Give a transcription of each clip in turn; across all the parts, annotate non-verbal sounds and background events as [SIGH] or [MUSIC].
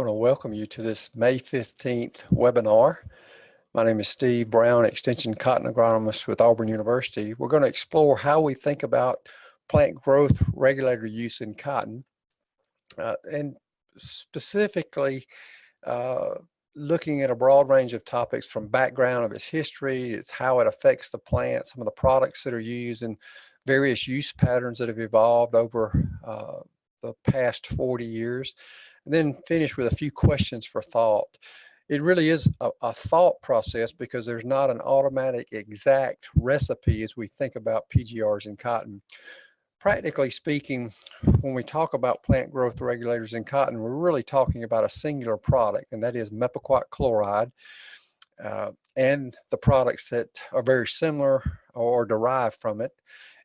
I want to welcome you to this May 15th webinar. My name is Steve Brown, Extension Cotton Agronomist with Auburn University. We're going to explore how we think about plant growth regulator use in cotton uh, and specifically uh, looking at a broad range of topics from background of its history, it's how it affects the plant, some of the products that are used and various use patterns that have evolved over uh, the past 40 years then finish with a few questions for thought. It really is a, a, thought process because there's not an automatic exact recipe as we think about PGRs in cotton. Practically speaking, when we talk about plant growth regulators in cotton, we're really talking about a singular product, and that is mepiquat chloride. Uh, and the products that are very similar or derived from it.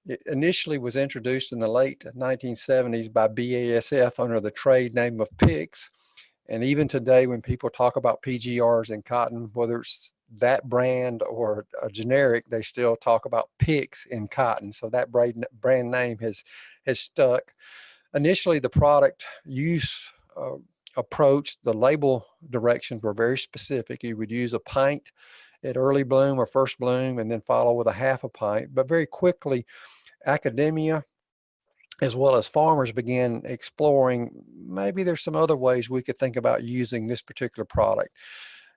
It initially was introduced in the late 1970s by BASF under the trade name of PIX. And even today, when people talk about PGRs in cotton, whether it's that brand or a generic, they still talk about PIX in cotton. So that brand, brand name has, has stuck. Initially, the product use uh, approach, the label directions were very specific. You would use a pint at early bloom or first bloom and then follow with a half a pint. But very quickly, academia as well as farmers began exploring maybe there's some other ways we could think about using this particular product.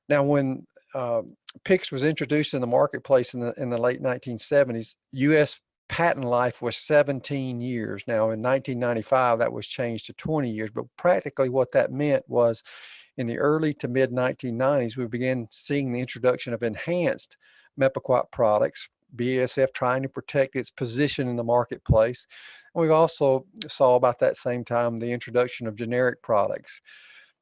Now when uh, PIX was introduced in the marketplace in the, in the late 1970s, US patent life was 17 years. Now in 1995 that was changed to 20 years, but practically what that meant was in the early to mid 1990s we began seeing the introduction of enhanced Mepiquat products BASF trying to protect its position in the marketplace. And we also saw about that same time the introduction of generic products.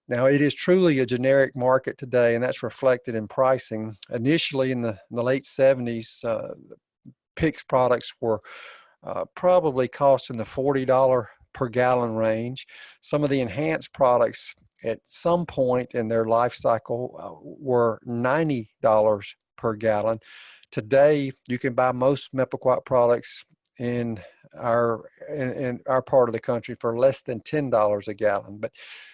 Now it is truly a generic market today and that's reflected in pricing. Initially in the, in the late 70s, uh, PIX products were uh, probably costing the $40 per gallon range. Some of the enhanced products at some point in their life cycle uh, were $90 per gallon. Today, you can buy most Mepiquat products in our in, in, our part of the country for less than ten dollars a gallon. But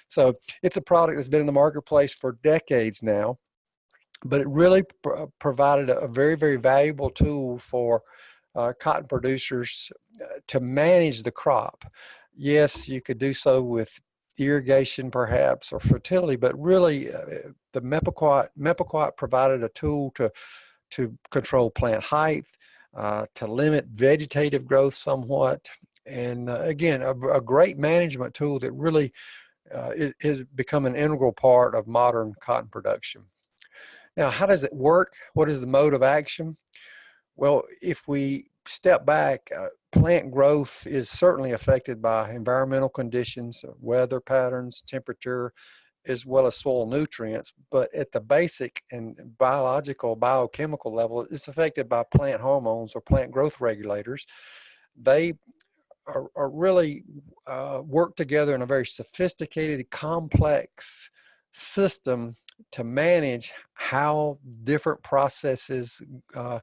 so it's a product that's been in the marketplace for decades now. But it really pr uh, provided a, very very valuable tool for uh, cotton producers uh, to manage the crop. Yes, you could do so with irrigation perhaps or fertility, but really uh, the Mepiquat Mepiquat provided a tool to to control plant height, uh, to limit vegetative growth somewhat. And uh, again, a, a, great management tool that really uh, has become an integral part of modern cotton production. Now, how does it work? What is the mode of action? Well, if we step back, uh, plant growth is certainly affected by environmental conditions, weather patterns, temperature, as well as soil nutrients, but at the basic and biological, biochemical level, it's affected by plant hormones or plant growth regulators. They are, are really uh, work together in a very sophisticated, complex system to manage how different processes uh,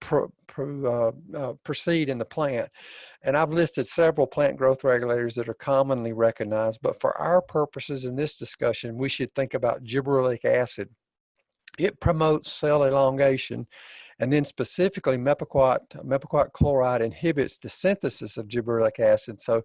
pro, pro, uh, uh, proceed in the plant. And I've listed several plant growth regulators that are commonly recognized, but for our purposes in this discussion, we should think about gibberellic acid. It promotes cell elongation, and then specifically mepiquat, mepiquat chloride inhibits the synthesis of gibberellic acid. So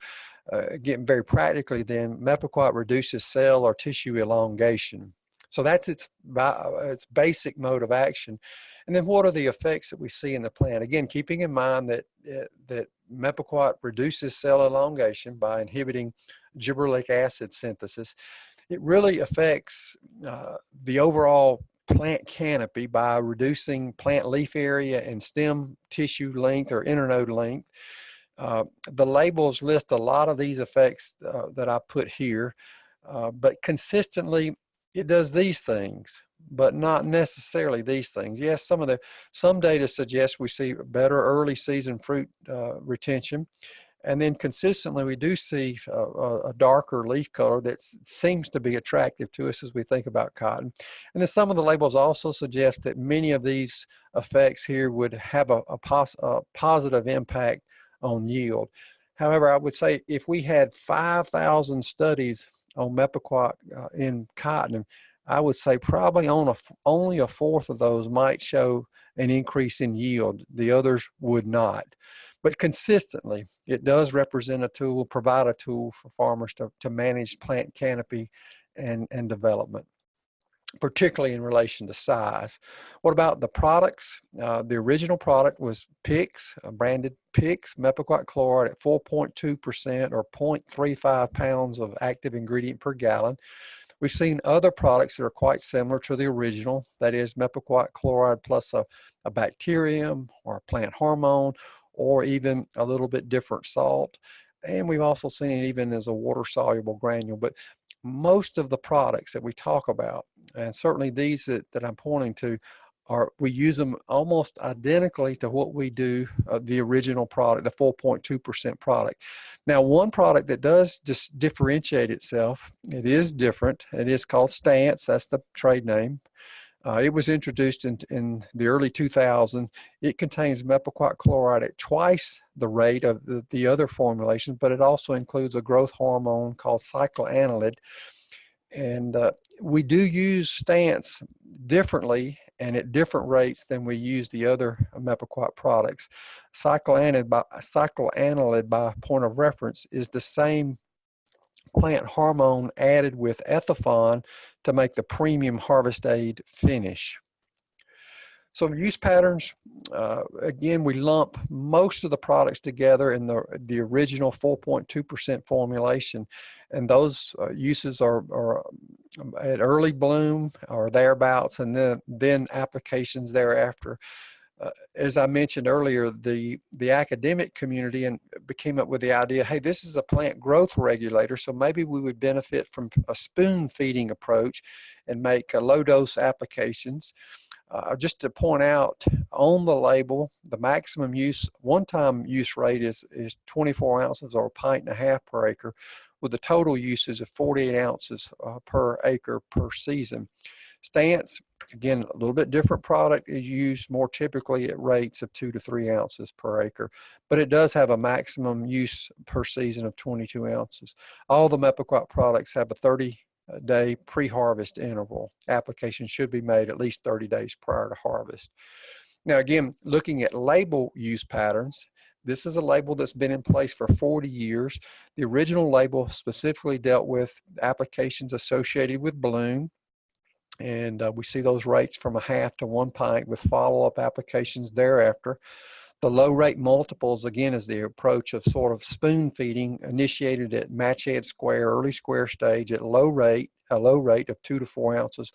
uh, very practically then, mepiquat reduces cell or tissue elongation. So that's its, its basic mode of action. And then what are the effects that we see in the plant? Again, keeping in mind that, uh, that Mepiquat reduces cell elongation by inhibiting gibberellic acid synthesis. It really affects uh, the overall plant canopy by reducing plant leaf area and stem tissue length or internode length. Uh, the labels list a lot of these effects uh, that I put here, uh, but consistently it does these things but not necessarily these things. Yes, some of the some data suggests we see better early season fruit uh, retention, and then consistently we do see uh, a, a, darker leaf color that seems to be attractive to us as we think about cotton. And then some of the labels also suggest that many of these effects here would have a, a, pos a positive impact on yield. However, I would say if we had 5,000 studies on Mepiquat uh, in cotton. I would say probably on a, only a fourth of those might show an increase in yield. The others would not. But consistently, it does represent a tool, provide a tool for farmers to, to manage plant canopy and, and development particularly in relation to size. What about the products? Uh, the original product was PIX, uh, branded PIX, Mepiquat chloride at 4.2% or 0.35 pounds of active ingredient per gallon. We've seen other products that are quite similar to the original, that is Mepiquat chloride plus a, a bacterium or a plant hormone or even a little bit different salt. And we've also seen it even as a water soluble granule. But most of the products that we talk about, and certainly these that, that I'm pointing to, are we use them almost identically to what we do uh, the original product, the 4.2% product. Now, one product that does just differentiate itself, it is different. It is called Stance. That's the trade name. Uh, it was introduced in, in the early 2000s. It contains mepiquat chloride at twice the rate of the, the other formulations, but it also includes a growth hormone called cyclanilide. And uh, we do use stance differently and at different rates than we use the other mepiquat products. Cyclanilide by, cyclanilide by point of reference is the same plant hormone added with Ethephon to make the premium harvest aid finish. So use patterns, uh, again, we lump most of the products together in the, the original 4.2% formulation. And those uh, uses are, are um, at early bloom or thereabouts, and then, then applications thereafter uh, as I mentioned earlier, the, the academic community and came up with the idea, hey, this is a plant growth regulator, so maybe we would benefit from a spoon feeding approach and make low dose applications. Uh, just to point out on the label, the maximum use, one-time use rate is, is 24 ounces or a pint and a half per acre with the total uses of 48 ounces uh, per acre per season. Stance, again, a little bit different product is used more typically at rates of two to three ounces per acre, but it does have a maximum use per season of 22 ounces. All the Mepiquat products have a 30 day pre-harvest interval. Application should be made at least 30 days prior to harvest. Now again, looking at label use patterns, this is a label that's been in place for 40 years. The original label specifically dealt with applications associated with bloom, and uh, we see those rates from a half to one pint with follow-up applications thereafter. The low rate multiples, again, is the approach of sort of spoon feeding initiated at match head square, early square stage at low rate, a low rate of two to four ounces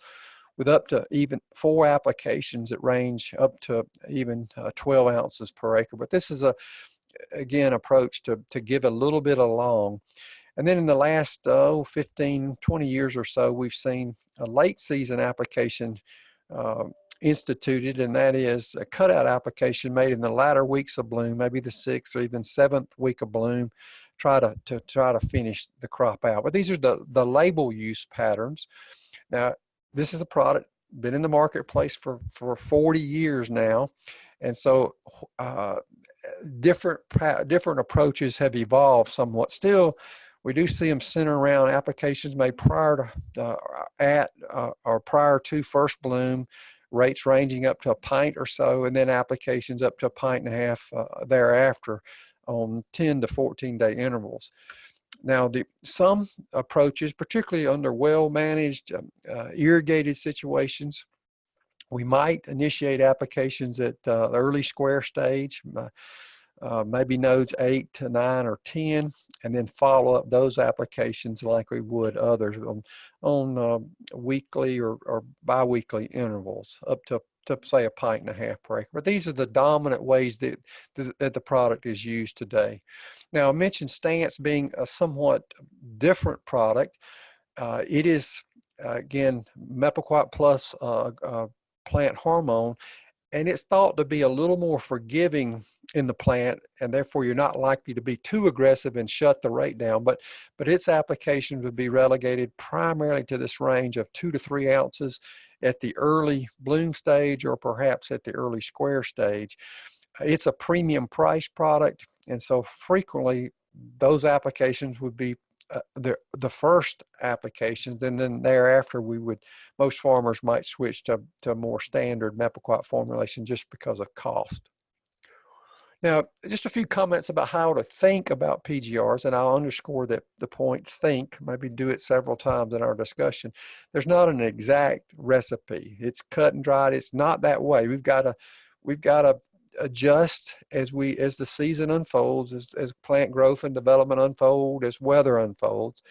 with up to even four applications that range up to even uh, 12 ounces per acre. But this is a, again, approach to, to give a little bit along. And then in the last oh, 15, 20 years or so, we've seen a late season application uh, instituted, and that is a cutout application made in the latter weeks of bloom, maybe the sixth or even seventh week of bloom, try to, to try to finish the crop out. But these are the, the label use patterns. Now, this is a product been in the marketplace for, for 40 years now. And so uh, different, different approaches have evolved somewhat. Still, we do see them centered around applications made prior to, uh, at, uh, or prior to first bloom, rates ranging up to a pint or so, and then applications up to a pint and a half uh, thereafter on 10 to 14 day intervals. Now, the, some approaches, particularly under well-managed um, uh, irrigated situations, we might initiate applications at uh, early square stage, uh, maybe nodes 8 to 9 or 10, and then follow up those applications like we would others on, on uh, weekly or, or biweekly intervals up to, to say a pint and a half per acre. But these are the dominant ways that, that the product is used today. Now I mentioned Stance being a somewhat different product. Uh, it is, uh, again, Mepiquat plus uh, plant hormone, and it's thought to be a little more forgiving in the plant and therefore you're not likely to be too aggressive and shut the rate down but but its application would be relegated primarily to this range of two to three ounces at the early bloom stage or perhaps at the early square stage it's a premium price product and so frequently those applications would be uh, the the first applications, and then thereafter we would most farmers might switch to to more standard Mepiquat formulation just because of cost. Now, just a few comments about how to think about PGRs, and I'll underscore that the point think, maybe do it several times in our discussion. There's not an exact recipe. It's cut and dried. It's not that way. We've got to, we've got to adjust as we, as the season unfolds, as, as plant growth and development unfold, as weather unfolds.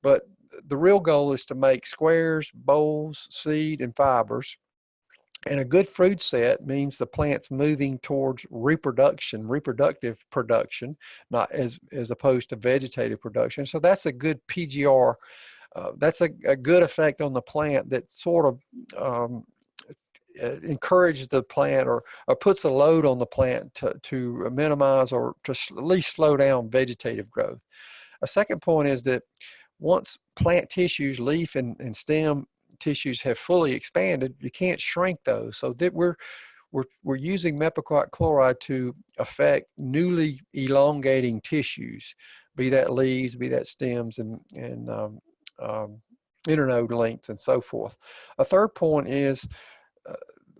But the real goal is to make squares, bolls, seed, and fibers and a good fruit set means the plant's moving towards reproduction, reproductive production, not as, as opposed to vegetative production. So that's a good PGR. Uh, that's a, a, good effect on the plant that sort of um, uh, encourages the plant or, or puts a load on the plant to, to minimize or to at least slow down vegetative growth. A second point is that once plant tissues, leaf and, and stem tissues have fully expanded, you can't shrink those. So that we're we're we're using mepiquat chloride to affect newly elongating tissues, be that leaves, be that stems, and and um, um, internode lengths and so forth. A third point is. Uh,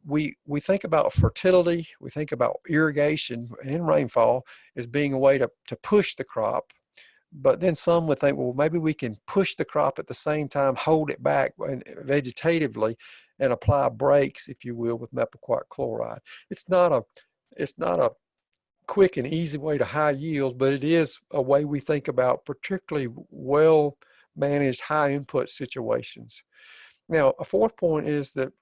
we we think about fertility, we think about irrigation and rainfall as being a way to, to push the crop but then some would think, well, maybe we can push the crop at the same time, hold it back uh, vegetatively, and apply brakes, if you will, with mepiquat chloride. It's not a, it's not a quick and easy way to high yields, but it is a way we think about particularly well managed high input situations. Now, a fourth point is that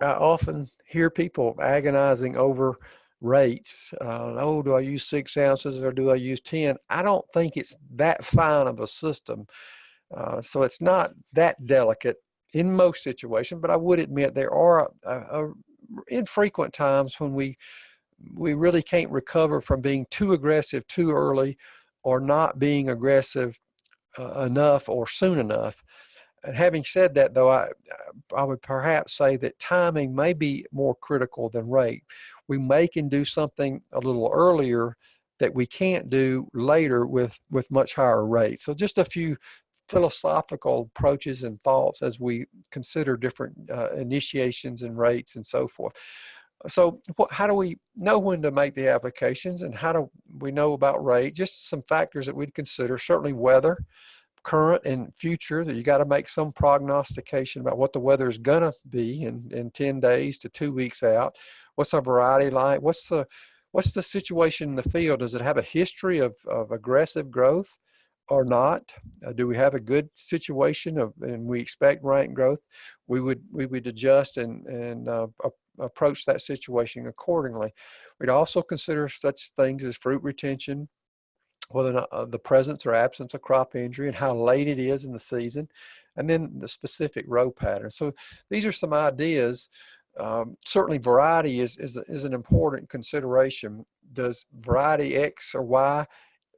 I often hear people agonizing over rates. Uh, oh, do I use six ounces or do I use 10? I don't think it's that fine of a system. Uh, so it's not that delicate in most situations, but I would admit there are infrequent times when we we really can't recover from being too aggressive too early or not being aggressive uh, enough or soon enough. And having said that, though, I, I would perhaps say that timing may be more critical than rate we may can do something a little earlier that we can't do later with, with much higher rates. So just a few philosophical approaches and thoughts as we consider different uh, initiations and rates and so forth. So what, how do we know when to make the applications and how do we know about rate? Just some factors that we'd consider, certainly weather, current and future, that you got to make some prognostication about what the weather is going to be in, in 10 days to two weeks out. What's our variety like? What's the what's the situation in the field? Does it have a history of, of aggressive growth or not? Uh, do we have a good situation of, and we expect rank growth? We would we would adjust and and uh, approach that situation accordingly. We'd also consider such things as fruit retention, whether or not uh, the presence or absence of crop injury and how late it is in the season, and then the specific row pattern. So these are some ideas um, certainly variety is, is, is an important consideration. Does variety X or Y,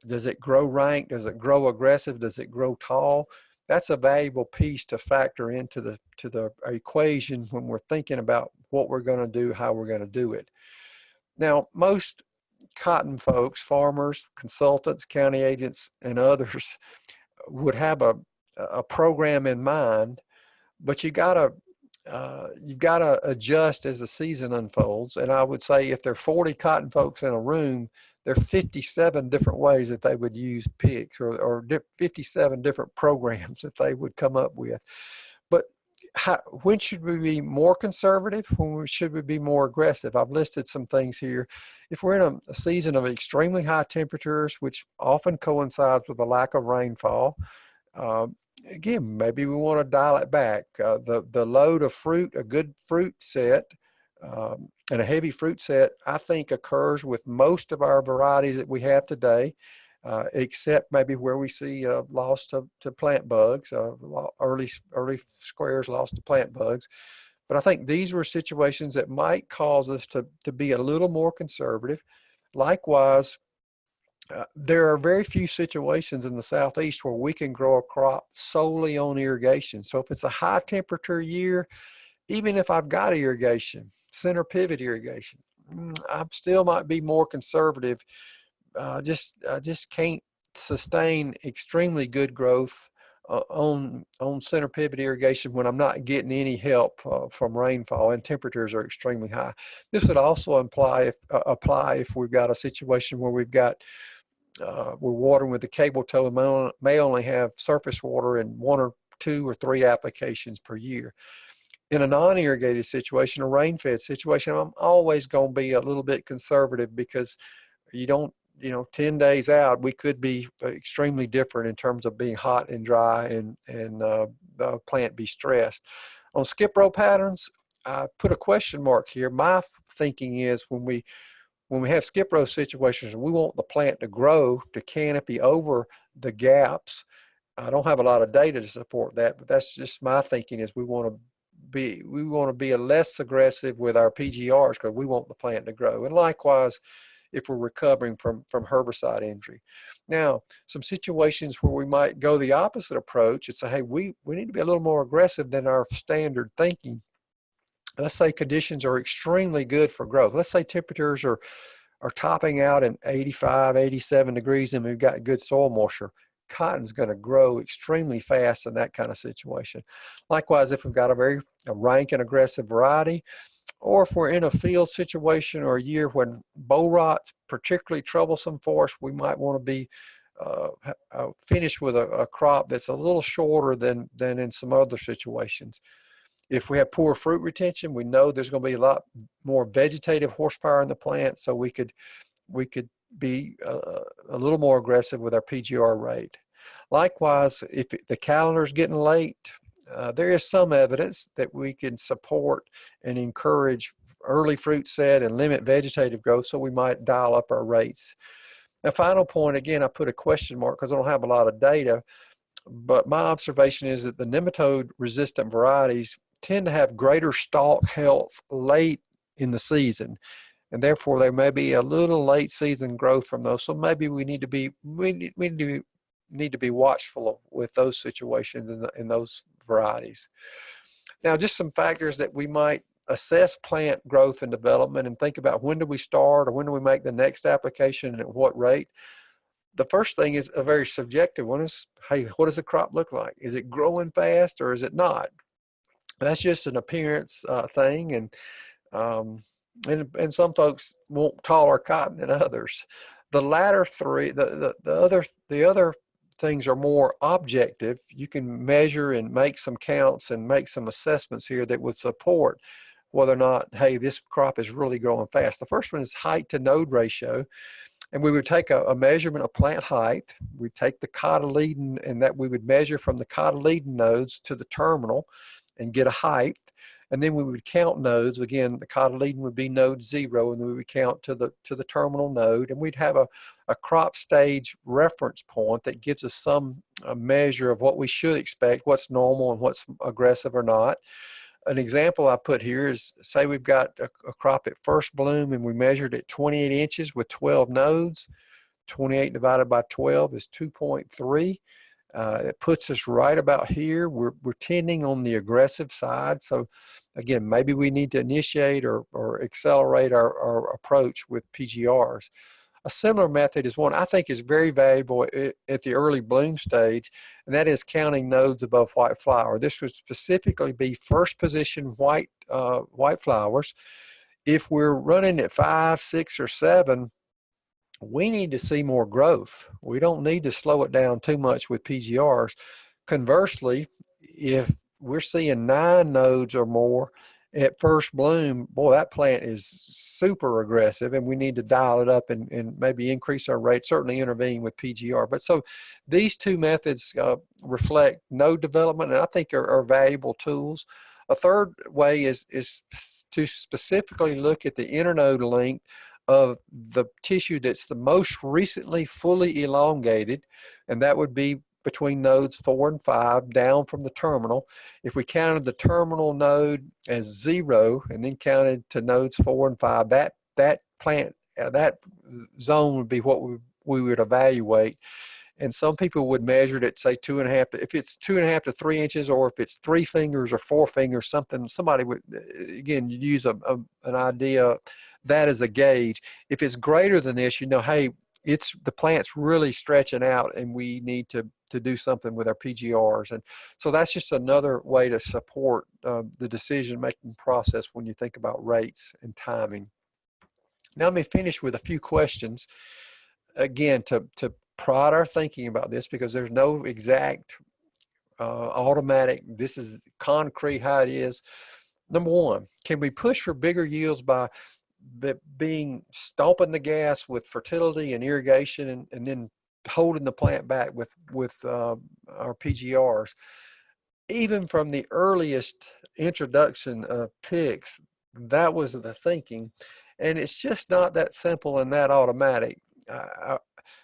does it grow rank? Does it grow aggressive? Does it grow tall? That's a valuable piece to factor into the, to the equation when we're thinking about what we're gonna do, how we're gonna do it. Now, most cotton folks, farmers, consultants, county agents, and others [LAUGHS] would have a, a program in mind, but you gotta uh, you've got to adjust as the season unfolds. And I would say if there are 40 cotton folks in a room, there are 57 different ways that they would use PIX or, or 57 different [LAUGHS] programs that they would come up with. How, when should we be more conservative? When should we be more aggressive? I've listed some things here. If we're in a, a season of extremely high temperatures, which often coincides with a lack of rainfall, uh, again, maybe we want to dial it back. Uh, the, the load of fruit, a good fruit set, um, and a heavy fruit set, I think occurs with most of our varieties that we have today, uh, except maybe where we see uh, loss to, to plant bugs, uh, early, early squares lost to plant bugs. But I think these were situations that might cause us to, to be a little more conservative. Likewise, uh, there are very few situations in the southeast where we can grow a crop solely on irrigation. So if it's a high temperature year, even if I've got irrigation, center pivot irrigation, mm, I still might be more conservative. Uh, just I just can't sustain extremely good growth uh, on on center pivot irrigation when I'm not getting any help uh, from rainfall and temperatures are extremely high. This would also imply if, uh, apply if we've got a situation where we've got uh, we're watering with the cable tow and may, may only have surface water in one or two or three applications per year. In a non-irrigated situation, a rain-fed situation, I'm always going to be a little bit conservative because you don't you know 10 days out we could be extremely different in terms of being hot and dry and and uh, the plant be stressed. On skip row patterns i put a question mark here. My thinking is when we when we have skip row situations we want the plant to grow to canopy over the gaps. I don't have a lot of data to support that but that's just my thinking is we want to be we want to be a less aggressive with our pgrs because we want the plant to grow. And likewise if we're recovering from, from herbicide injury. Now, some situations where we might go the opposite approach and say, hey, we, we need to be a little more aggressive than our standard thinking. Let's say conditions are extremely good for growth. Let's say temperatures are, are topping out in 85, 87 degrees and we've got good soil moisture cotton's going to grow extremely fast in that kind of situation. Likewise, if we've got a very a rank and aggressive variety, or if we're in a field situation or a year when boll rot's particularly troublesome for us, we might want to be uh, uh, finished with a, a, crop that's a little shorter than, than in some other situations. If we have poor fruit retention, we know there's going to be a lot more vegetative horsepower in the plant, so we could, we could be uh, a little more aggressive with our PGR rate. Likewise, if the calendar's getting late, uh, there is some evidence that we can support and encourage early fruit set and limit vegetative growth, so we might dial up our rates. A final point, again, I put a question mark because I don't have a lot of data, but my observation is that the nematode resistant varieties tend to have greater stalk health late in the season and therefore there may be a little late season growth from those so maybe we need to be we need, we need to need to be watchful with those situations and, the, in those varieties. Now, just some factors that we might assess plant growth and development and think about when do we start or when do we make the next application and at what rate. The first thing is a very subjective one is, hey, what does the crop look like? Is it growing fast or is it not? That's just an appearance uh, thing and, um, and, and some folks want taller cotton than others. The latter three, the, the, the other, the other things are more objective, you can measure and make some counts and make some assessments here that would support whether or not, hey, this crop is really growing fast. The first one is height to node ratio. And we would take a, a measurement of plant height. We'd take the cotyledon and that we would measure from the cotyledon nodes to the terminal and get a height. And then we would count nodes. Again, the cotyledon would be node zero, and we would count to the to the terminal node, and we'd have a, a crop stage reference point that gives us some measure of what we should expect, what's normal and what's aggressive or not. An example I put here is, say we've got a, a crop at first bloom and we measured at 28 inches with 12 nodes. 28 divided by 12 is 2.3. Uh, it puts us right about here. We're, we're tending on the aggressive side. So again, maybe we need to initiate or, or accelerate our, our approach with PGRs. A similar method is one I think is very valuable at, the early bloom stage, and that is counting nodes above white flower. This would specifically be first position white, uh, white flowers. If we're running at five, six, or seven, we need to see more growth. We don't need to slow it down too much with PGRs. Conversely, if we're seeing nine nodes or more at first bloom, boy, that plant is super aggressive and we need to dial it up and, and maybe increase our rate, certainly intervene with PGR. But so these two methods uh, reflect node development and I think are, are valuable tools. A third way is, is to specifically look at the internode length of the tissue that's the most recently fully elongated, and that would be between nodes four and five down from the terminal. If we counted the terminal node as zero and then counted to nodes four and five, that, that plant, uh, that zone would be what we, we would evaluate. And some people would measure it at say two and a half, if it's two and a half to three inches, or if it's three fingers or four fingers, something, somebody would, uh, again, use a, a, an idea, that is a gauge. If it's greater than this, you know, hey, it's the plant's really stretching out and we need to to do something with our PGRs. And so that's just another way to support uh, the decision-making process when you think about rates and timing. Now let me finish with a few questions, again, to, to prod our thinking about this because there's no exact uh, automatic, this is concrete how it is. Number one, can we push for bigger yields by being stomping the gas with fertility and irrigation and, and then holding the plant back with with uh, our PGRs. Even from the earliest introduction of PIX, that was the thinking, and it's just not that simple and that automatic. Uh,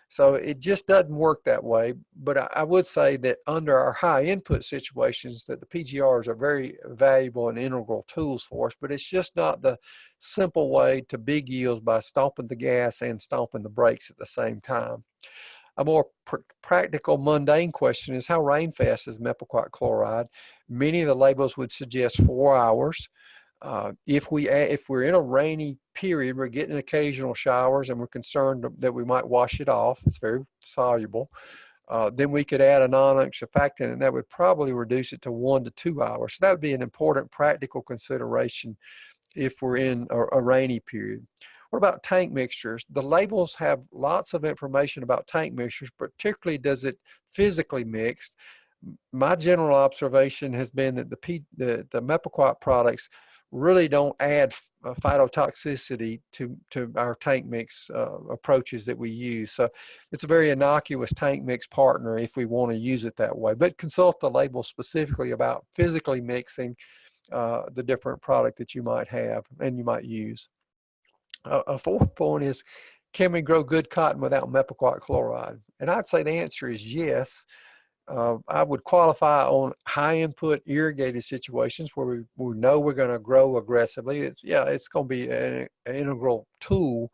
so it just doesn't work that way. But I, I, would say that under our high input situations, that the PGRs are very valuable and integral tools for us. But it's just not the simple way to big yields by stomping the gas and stomping the brakes at the same time. A more pr practical, mundane question is how rainfast is mepiquat chloride? Many of the labels would suggest four hours. Uh, if we if we're in a rainy period, we're getting occasional showers, and we're concerned that we might wash it off. It's very soluble. Uh, then we could add a non-unk surfactant, and that would probably reduce it to one to two hours. So that would be an important practical consideration if we're in a, a rainy period. What about tank mixtures? The labels have lots of information about tank mixtures, particularly does it physically mixed. My general observation has been that the, P, the, the products really don't add uh, phytotoxicity to, to our tank mix uh, approaches that we use. So it's a very innocuous tank mix partner if we want to use it that way. But consult the label specifically about physically mixing uh, the different product that you might have and you might use a fourth [LAUGHS] point is, can we grow good cotton without mepiquat chloride? And I'd say the answer is yes. Uh, I would qualify on high input irrigated situations where we, we know we're going to grow aggressively. It's, yeah, it's going to be an, an integral tool.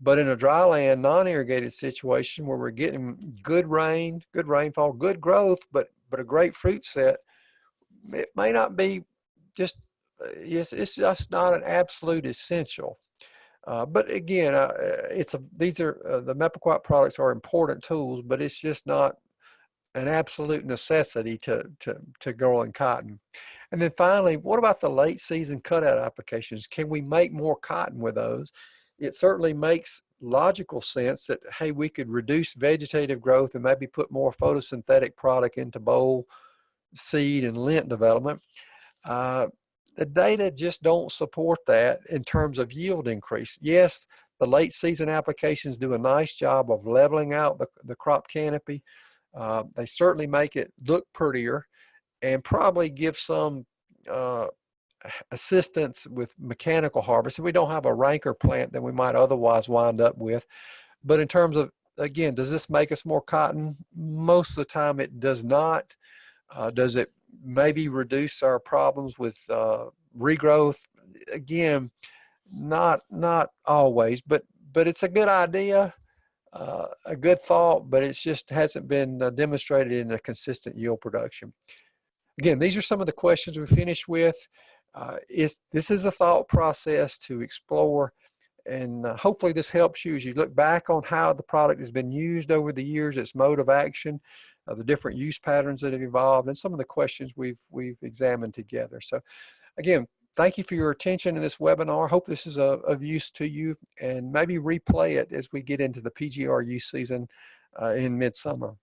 But in a dryland, non-irrigated situation where we're getting good rain, good rainfall, good growth, but but a great fruit set, it may not be just uh, yes, it's just not an absolute essential. Uh, but again, uh, it's a, these are uh, the Mepiquat products are important tools, but it's just not an absolute necessity to, to, to growing cotton. And then finally, what about the late season cutout applications? Can we make more cotton with those? It certainly makes logical sense that, hey, we could reduce vegetative growth and maybe put more photosynthetic product into boll, seed, and lint development. Uh, the data just don't support that in terms of yield increase. Yes, the late season applications do a nice job of leveling out the, the crop canopy. Uh, they certainly make it look prettier and probably give some uh, assistance with mechanical harvest. If we don't have a ranker plant than we might otherwise wind up with. But in terms of, again, does this make us more cotton? Most of the time it does not. Uh, does it maybe reduce our problems with uh, regrowth. Again, not not always, but but it's a good idea, uh, a good thought, but it just hasn't been uh, demonstrated in a consistent yield production. Again, these are some of the questions we finished with. Uh, is this is a thought process to explore and uh, hopefully this helps you as you look back on how the product has been used over the years, its mode of action, uh, the different use patterns that have evolved, and some of the questions we've we've examined together. So again, thank you for your attention in this webinar. Hope this is a, of use to you and maybe replay it as we get into the PGRU season uh, in midsummer.